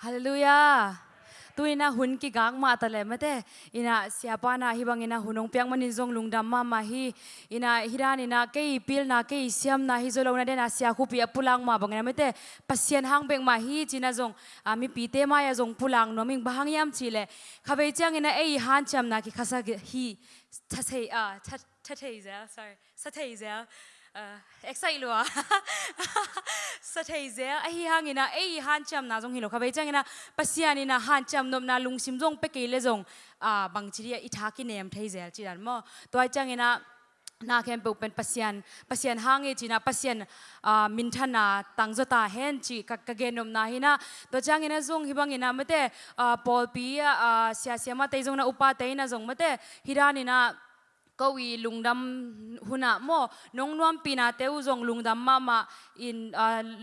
Hallelujah. tu ina hun ki gang ma ta mate. Ina siapa na hi bang ina hunong piang manin zong lungdam ma ma hi. Ina hiran ina ke pil na ke siam na hi zolo na de na sia khu pi pulang ma bang na mate. Pasien hang beng ma hi china zong ami pi te ma ya zong pulang no ming bahang yam chile, khabe chang ina ei han cham na ki khasa hi. Cha a cha za sorry. Sa thei za excited sa thei ze a hi hang ina ei han cham na jong hilo khabai chang ina. Pasian ina han cham nom na lung sim jong pe ke le jong a, bang chiria i tha ki nem thei zel chi ran mo. Toy chang ina, na khem pe pen pasian pasian hang e china pasian, a, min thana tang jota hen chi ka ka ge nom na hina to chang ina jong hi bang ina mate a pol pi a sia sia ma te jong na, upa te na jong mate ก็วีลุงดำหุนาโมน้องนวมปีนาเต้าจงลุงดำมามาอิน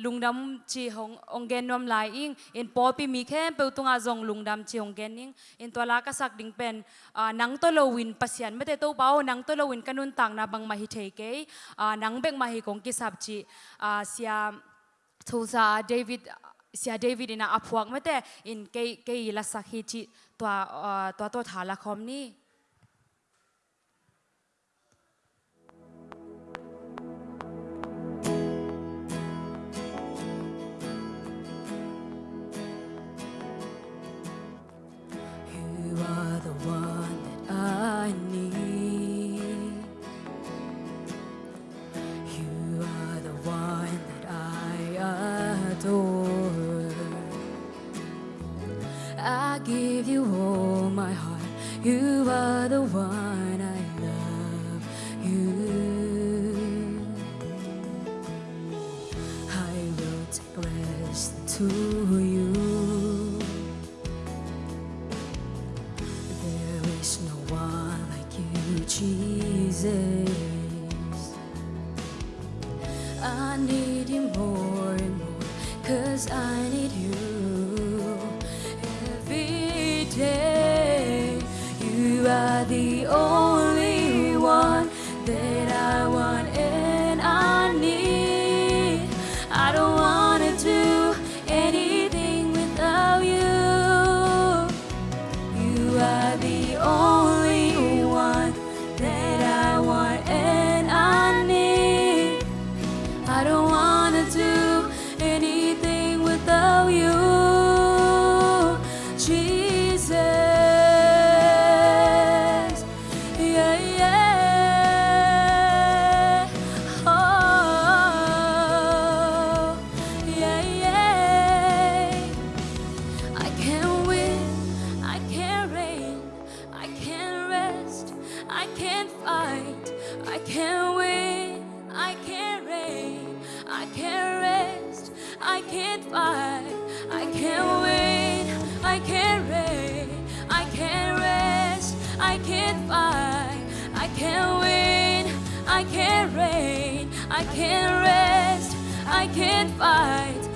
ลุงดำชีหงองเกนนวมลายอิงอินปอปีมีแค่เปิาตุงอาจงลุงดำชีหงเกนนิงอินตัวลากสักดิ่งเป็นอ่านังตัวโลวินปัศยันไม่ไต้ตัวเบานังตัวโลวินกันนุนต่างนาบังมาฮิเทเกยอ่านังเบงมาฮิคงกิสับจีอ่าเสียทูซาเดวิดเสียเดวิดนะอพวกไม่แต่อินเกย์เกย์ลาสักฮิจิตัวตัวตัวฐานละคอมนี่ give you all my heart. You are the one I love. You. I will take rest to you. There is no one like you, Jesus. I need you more and more, cause I need you. The only I can't rest, I can't fight, I can't win, I can't reign, I can't rest, I can't fight, I can't win, I can't reign, I can't rest, I can't fight.